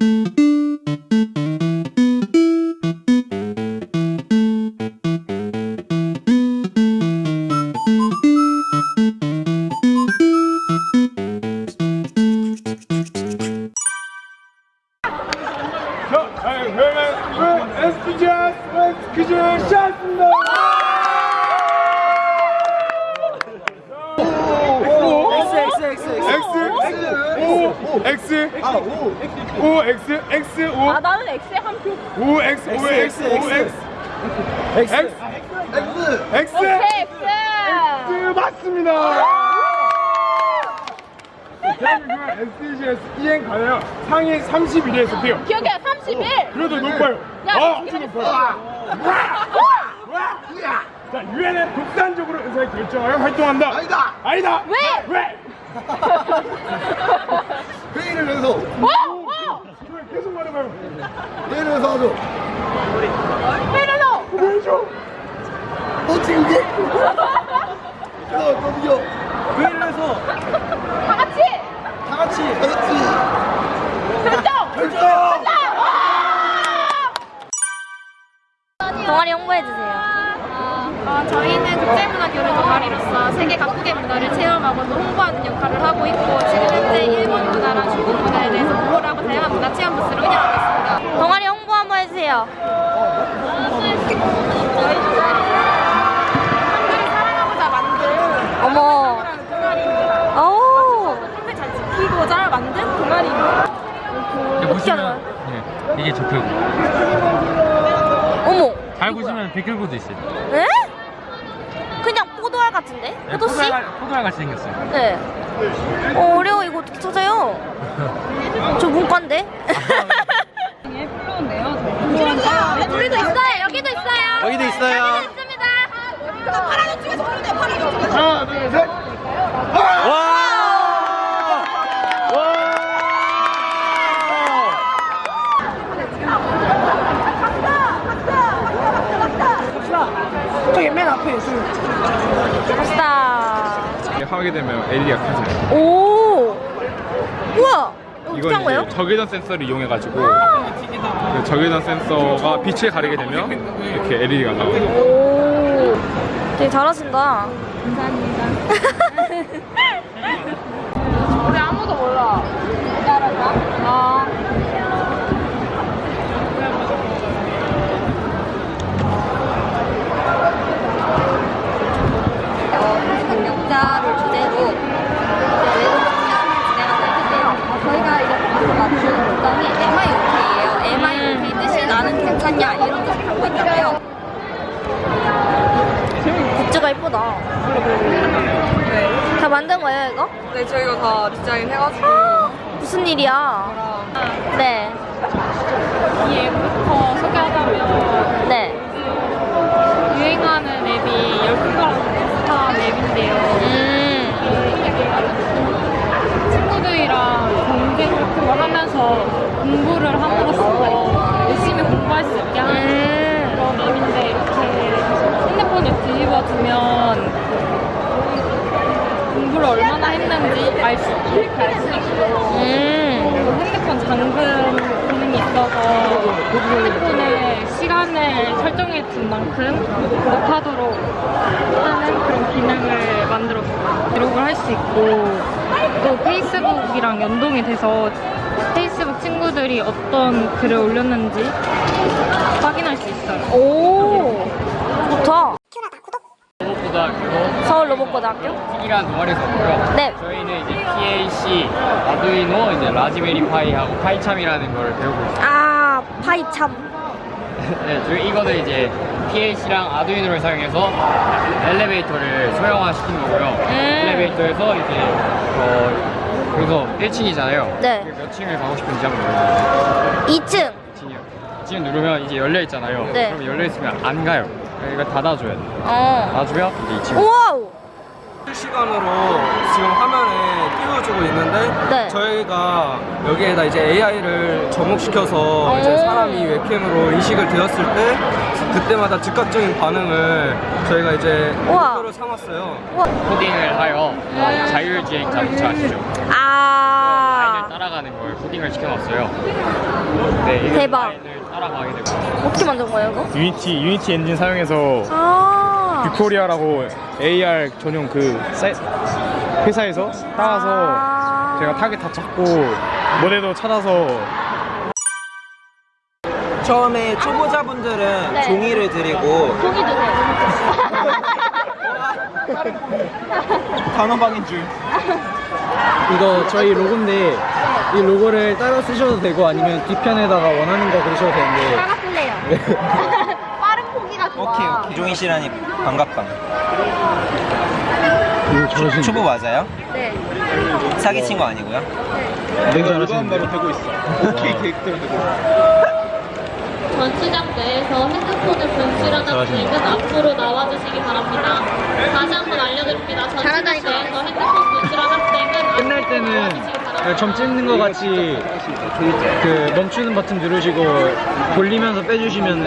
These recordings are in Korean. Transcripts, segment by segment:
자, 자, 그러면 에스피자 퀴즈 시작합니다. X X X X X O X X O 아 나는 X에 한 표. O X O X O X X X X 오케이 X. X 맞습니다. 대한민국 SDGs 이행 가능 상위 31위에 속해요. 기억해 31. 그래도 높아요. 야, 아, 아주 높아요. 자, 유엔은 독단적으로 의사를 결정하여 활동한다. 아니다. 아니다. 왜? 왜? 회의를 해서 어? 어? 그걸 계속 말해봐요. 회의를 해서 하죠. 페르노. 왜죠? 어떻게 그게? 야, 저기요. 회의를 해서 다 같이. 다 같이 다 같이 결정. 결정. 동아리 홍보해주세요. 어, 저희는 국제문화교류 동아리로서 세계 각국의 문화를 체험하고 또 홍보하는 역할을 하고 있고 지금 현재 일본 문화랑 중국 문화에 대해서 공부를 하고 다양한 문화 체험 부스를 운영하고 있습니다. 동아리 홍보 한번 해주세요. 한글을 사랑하고자 만든 어머. 한글이라는 동아리입니다. 오. 한글 잘 지키고자 만든 동아리입니다. 보시면 네, 이게 적혀고 어머. 잘 보시면 백혈구도 있어요. 에? 같은데? 네, 포도씨? 포도알, 같이 생겼어요. 네. 어, 어려워. 이거 어떻게 찾아요? 저 문과인데? 우리도 있어요. 여기도 있어요. 여기도 있어요. 있습니다. 하나, 둘, 셋. 와! 하게 되면 LED가 켜져요. 오. 우와. 이건 거예요? 이제 적외선 센서를 이용해가지고 그 적외선 센서가 빛을 가리게 되면 이렇게 LED가 나와요. 오. 되게 잘하신다. 우리 아무도 몰라. 따라가. 아. 역자를 주제로 외국 진행하고 있는데요. 저희가 이렇게 가서 맞추는 문장이 MIOK예요. MIOK 뜻이 나는 괜찮냐 이런 뜻을 갖고 있는데요. 굿즈가 이쁘다. 다 만든 거예요 이거? 네, 저희가 다 디자인 해가지고 무슨 일이야? 네, 이 앱부터 소개하자면 네. 유행하는 앱이 열풍가랑 비슷한 앱인데요. 음, 친구들이랑 같은 걸 하면서 공부를 함으로써 열심히 공부할 수 있게 하는 음, 그런 앱인데 이렇게 핸드폰에 뒤집어 두면 공부를 얼마나 했는지 알수 이렇게 알수 있고 음. 핸드폰 잠금 기능이 있어서 핸드폰에 시간을 설정해 둔 만큼 못하도록 하는 그런 기능을 만들었어요. 기록을 할 수 있고 또 페이스북이랑 연동이 돼서 페이스북 친구들이 어떤 글을 올렸는지 확인할 수 있어요. 오, 좋다. 로봇고등학교 서울 로봇고등학교? 틱이라는 동아리에서 왔고요. 네. 저희는 이제 PAC, 아두이노, 이제 라즈베리 파이하고 파이참이라는 걸 배우고 있어요. 아, 파이참. 네, 저희 이거는 이제 PAC랑 아두이노를 사용해서 엘리베이터를 소형화시키는 거고요. 음. 엘리베이터에서 이제 어, 그래서 1층이잖아요. 네. 몇 층을 가고 싶은지 한번 눌러주세요. 2층. 2층이요. 지금 누르면 이제 열려 있잖아요. 네. 그럼 열려 있으면 안 가요. 이거 닫아줘야 돼. 어. 닫아주면 이제 2층. 우와우. 실시간으로 지금 화면에 띄워주고 있는데 네. 저희가 여기에다 이제 AI를 접목시켜서 이제 오. 사람이 웹캠으로 인식을 되었을 때 그때마다 즉각적인 반응을 저희가 이제. 목표로 삼았어요. 우와. 코딩을 하여 어, 자율주행 자동차 아시죠? 아. 디자인을 따라가는 걸 코딩을 시켜놨어요. 네, 이 대박. 따라가게 되고 어떻게 만든 거예요, 이거? 유니티 유니티 엔진 사용해서 아. 뷰코리아라고 AR 전용 그 사이, 회사에서 따와서 아. 제가 타겟 다 찾고 모델도 찾아서 처음에 초보자분들은 네. 종이를 드리고 종이 드세요. 단어방인 줄. 이거 저희 로고인데 이 로고를 따라 쓰셔도 되고 아니면 뒤편에다가 원하는 거 그리셔도 되는데 따라 쓸래요. 빠른 포기가 좋아. 오케이 오케이 조인 씨라니 반갑다 초보 맞아요? 네. 사기 친 거 아니고요? 내가 로고한 바로 되고 있어 오케이 계획대로 되고 있어 전시장 내에서 핸드폰을 분실한 학생은 앞으로 나와주시기 바랍니다. 다시 한번 알려드립니다. 전시장. 내에서 핸드폰 분실한 학생은 끝날 때는 점 찍는 거 같이 그 멈추는 버튼 누르시고 돌리면서 빼주시면은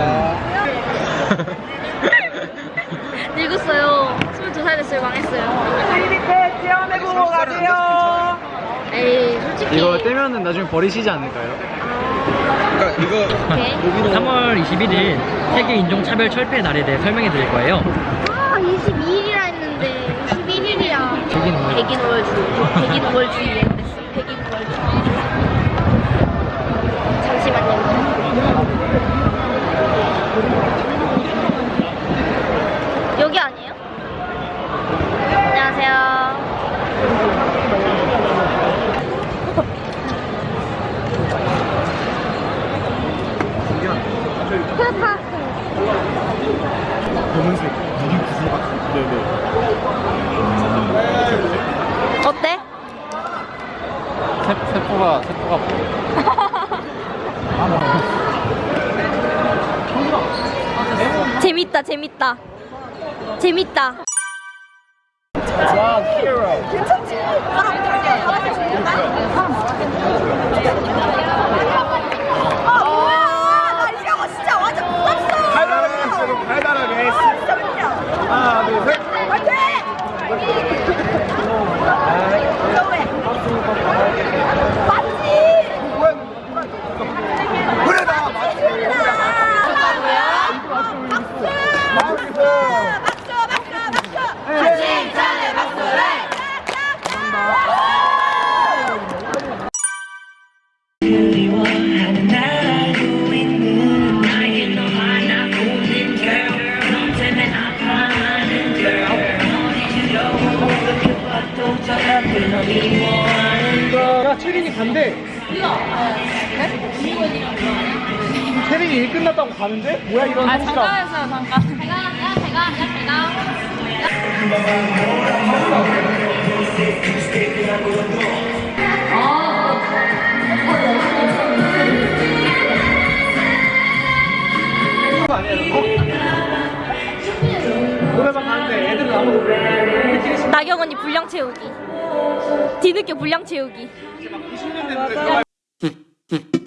늙었어요. 22살 됐어요. 망했어요. 클리니크 지원해 보고 가세요. 에이, 솔직히. 이거 떼면은 나중에 버리시지 않을까요? 오케이. 3월 21일 세계 인종차별 철폐 날에 대해 설명해 드릴 거예요. 아, 22일이라 했는데 21일이야. 백인 우월. 백인 우월주의 에 그랬어. 백인 우월주의. 잠시만요. 여기 아니에요? 안녕하세요. 그렇다. 검은색 이게 무슨 막 네네 어때? 세, 세포가 세포가 재밌다, 재밌다. 재밌다. 달달하게 했어 달달하게 했어 하나 둘셋 그래 나 야 체린이 간대 체린이 일 끝났다고 가는데? 뭐야 이런 아 성실함 잠깐 했어요 잠깐. 나경 언니 분량 채우기. 뒤늦게 분량 채우기. 90년 됐는데